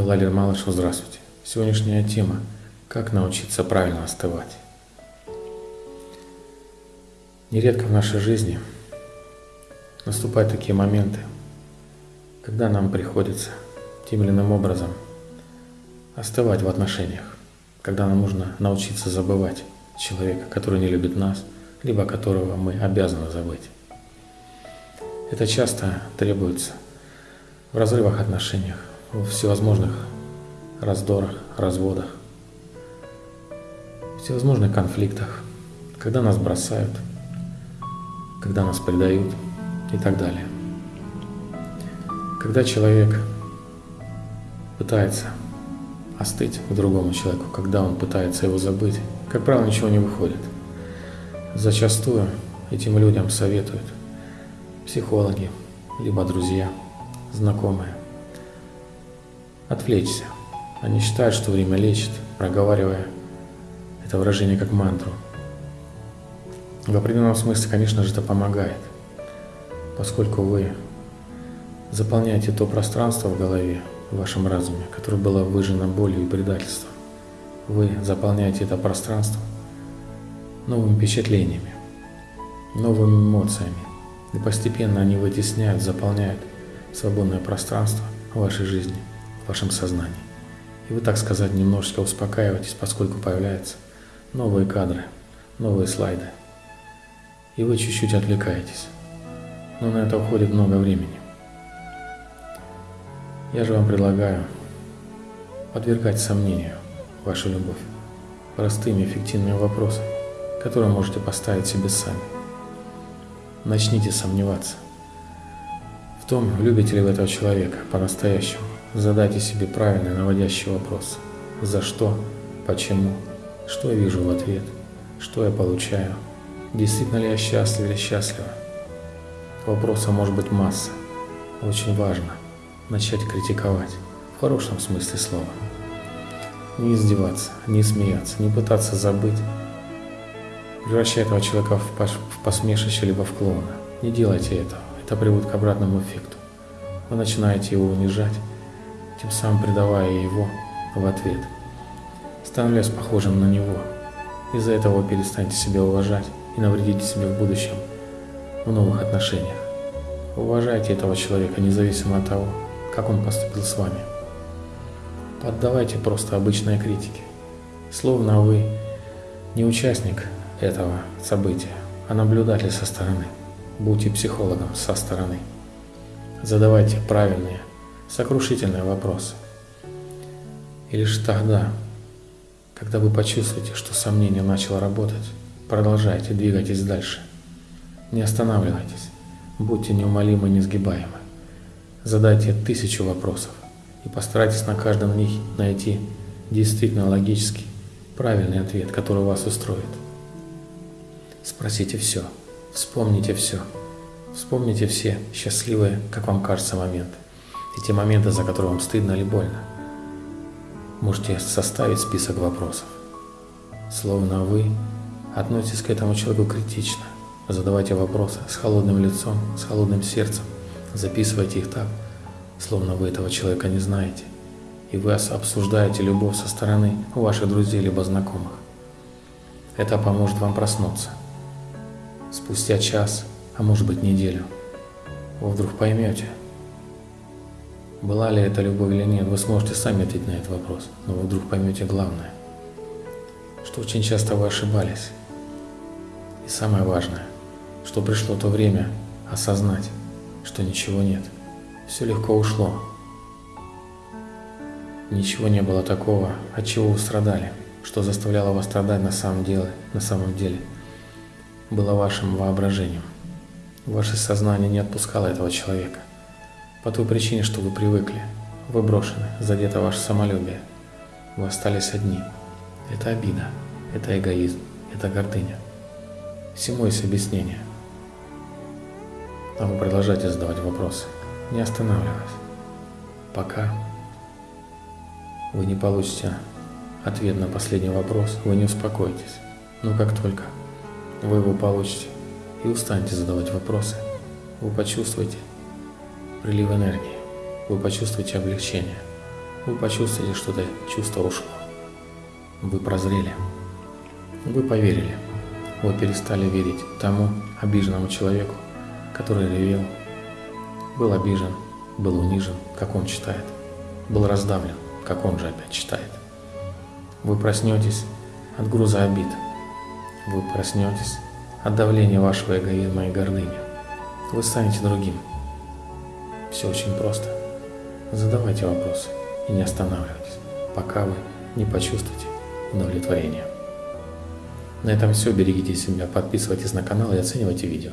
Владимир Малышев, здравствуйте. Сегодняшняя тема – как научиться правильно остывать. Нередко в нашей жизни наступают такие моменты, когда нам приходится тем или иным образом остывать в отношениях, когда нам нужно научиться забывать человека, который не любит нас, либо которого мы обязаны забыть. Это часто требуется в разрывах отношениях, в всевозможных раздорах, разводах, всевозможных конфликтах, когда нас бросают, когда нас предают и так далее. Когда человек пытается остыть к другому человеку, когда он пытается его забыть, как правило, ничего не выходит. Зачастую этим людям советуют психологи, либо друзья, знакомые. Отвлечься. Они считают, что время лечит, проговаривая это выражение как мантру. В определенном смысле, конечно же, это помогает, поскольку вы заполняете то пространство в голове, в вашем разуме, которое было выжжено болью и предательством. Вы заполняете это пространство новыми впечатлениями, новыми эмоциями, и постепенно они вытесняют, заполняют свободное пространство вашей жизни, вашем сознании. И вы, так сказать, немножечко успокаиваетесь, поскольку появляются новые кадры, новые слайды. И вы чуть-чуть отвлекаетесь. Но на это уходит много времени. Я же вам предлагаю подвергать сомнению вашу любовь простыми эффективными вопросами, которые можете поставить себе сами. Начните сомневаться в том, любите ли вы этого человека по-настоящему. Задайте себе правильный наводящий вопрос. За что? Почему? Что я вижу в ответ? Что я получаю? Действительно ли я счастлив или счастлива? Вопросов может быть масса. Очень важно начать критиковать, в хорошем смысле слова. Не издеваться, не смеяться, не пытаться забыть, превращая этого человека в посмешище либо в клоуна. Не делайте этого, это приводит к обратному эффекту. Вы начинаете его унижать, тем самым предавая его в ответ, становясь похожим на него. Из-за этого вы перестанете себя уважать и навредите себе в будущем в новых отношениях. Уважайте этого человека, независимо от того, как он поступил с вами. Поддавайте просто обычной критике, словно вы не участник этого события, а наблюдатель со стороны. Будьте психологом со стороны. Задавайте правильные, сокрушительные вопросы. И лишь тогда, когда вы почувствуете, что сомнение начало работать, продолжайте, двигайтесь дальше. Не останавливайтесь, будьте неумолимы и несгибаемы. Задайте тысячу вопросов и постарайтесь на каждом из них найти действительно логический, правильный ответ, который вас устроит. Спросите все, вспомните все. Вспомните все счастливые, как вам кажется, моменты. И те моменты, за которые вам стыдно или больно. Можете составить список вопросов. Словно вы относитесь к этому человеку критично. Задавайте вопросы с холодным лицом, с холодным сердцем. Записывайте их так, словно вы этого человека не знаете, и вы обсуждаете любовь со стороны ваших друзей либо знакомых. Это поможет вам проснуться. Спустя час, а может быть неделю, вы вдруг поймете, была ли это любовь или нет, вы сможете сами ответить на этот вопрос, но вы вдруг поймете главное, что очень часто вы ошибались. И самое важное, что пришло то время осознать, что ничего нет. Все легко ушло. Ничего не было такого, от чего вы страдали, что заставляло вас страдать на самом деле, на самом деле. Было вашим воображением. Ваше сознание не отпускало этого человека. По той причине, что вы привыкли, вы брошены, задето ваше самолюбие. Вы остались одни. Это обида, это эгоизм, это гордыня. Всему есть объяснение. А вы продолжаете задавать вопросы, не останавливаясь, пока вы не получите ответ на последний вопрос, вы не успокоитесь. Но как только вы его получите и устанете задавать вопросы, вы почувствуете прилив энергии, вы почувствуете облегчение, вы почувствуете, что это чувство ушло. Вы прозрели. Вы поверили. Вы перестали верить тому обиженному человеку, который ревел, был обижен, был унижен, как он читает, был раздавлен, как он же опять читает. Вы проснетесь от груза обид. Вы проснетесь от давления вашего эгоизма и гордыни. Вы станете другим. Все очень просто. Задавайте вопросы и не останавливайтесь, пока вы не почувствуете удовлетворение. На этом все. Берегите себя, подписывайтесь на канал и оценивайте видео.